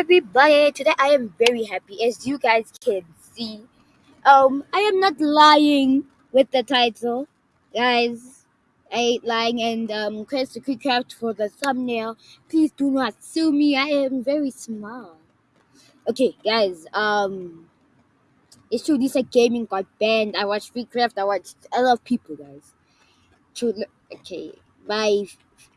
everybody. Today I am very happy as you guys can see. Um I am not lying with the title. Guys, I ain't lying and um Chris the Craft for the thumbnail. Please do not sue me. I am very small. Okay, guys, um it's true Lisa Gaming got banned. I watched KreekCraft, I watched a lot of people guys. True okay. My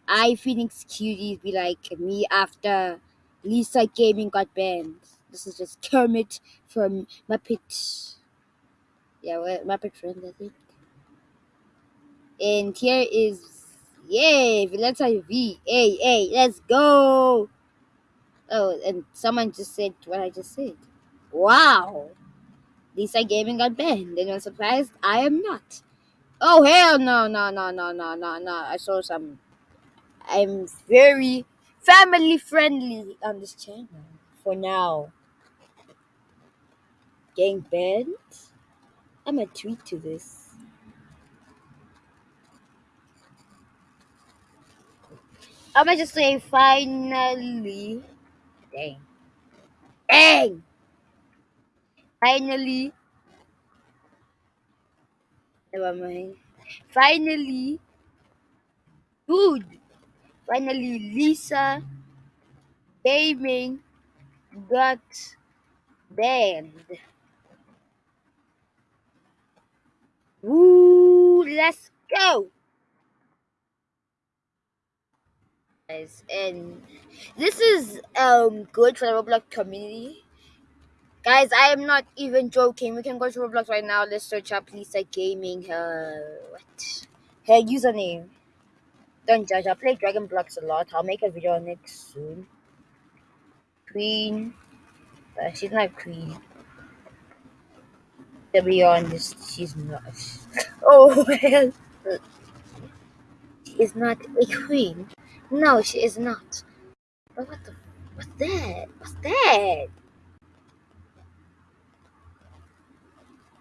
I Phoenix cuties be like me after Lisa Gaming got banned. This is just Kermit from Muppet. Yeah, what Muppet Friends, I think. And here is yay, Valencia V. Hey, hey, let's go. Oh, and someone just said what I just said. Wow. Lisa Gaming got banned. And you're surprised? I am not. Oh hell no no no no no no no. I saw some I'm very family friendly on this channel for now. Gang banned? I'm a tweet to this. I'm gonna just say finally. Dang. Dang! Finally. Never mind. Finally. Dude! Finally, Lisa Gaming got banned. Woo! Let's go! Guys, and this is um good for the Roblox community. Guys, I am not even joking. We can go to Roblox right now. Let's search up Lisa Gaming. Her what? Her username. Don't judge. I play Dragon Blox a lot. I'll make a video on it soon. Queen. Uh, she's not queen. To be honest, she's not. Oh well. She's not a queen. No, she is not. But what the? What's that? What's that?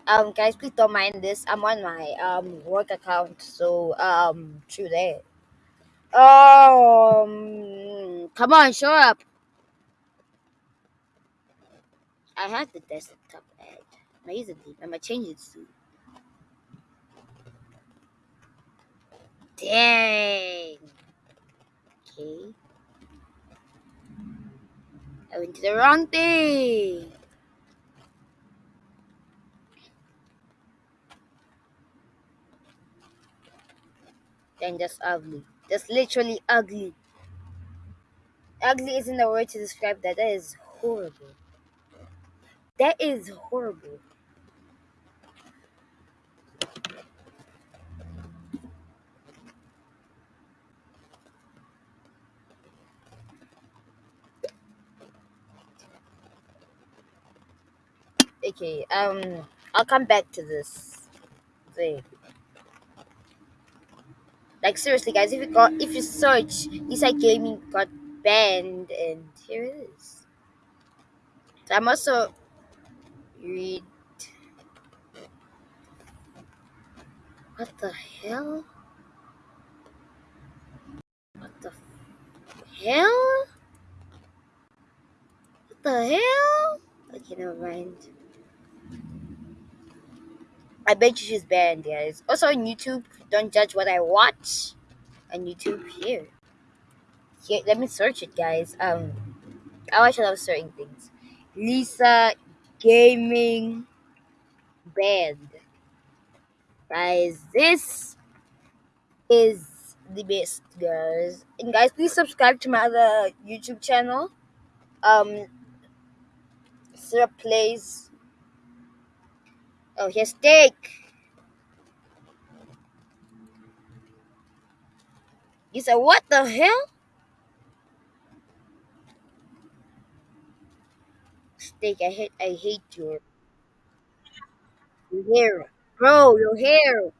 Um, guys, please don't mind this. I'm on my um work account, so um, through there. Um, come on, show up. I have the desktop ad. Amazingly, I'm gonna change it soon. Dang. Okay. I went to the wrong thing. Then just ugly. That's literally ugly. Ugly isn't the word to describe that. That is horrible. That is horrible. Okay, um, I'll come back to this thing. Like seriously, guys, if you got if you search Lisa Gaming got banned, and here it is. So I'm also read. What the hell? What the hell? What the hell? Okay, never mind. I bet you she's banned, guys. Also on YouTube, don't judge what I watch on YouTube here. Here, let me search it, guys. Um, I watch a lot of certain things. Lisa Gaming Banned. Guys, this is the best, guys. And guys, please subscribe to my other YouTube channel. Um, Syrup Plays. Oh, here's steak. You said, what the hell? Steak, I hate, I hate your, your hair. Bro, your hair.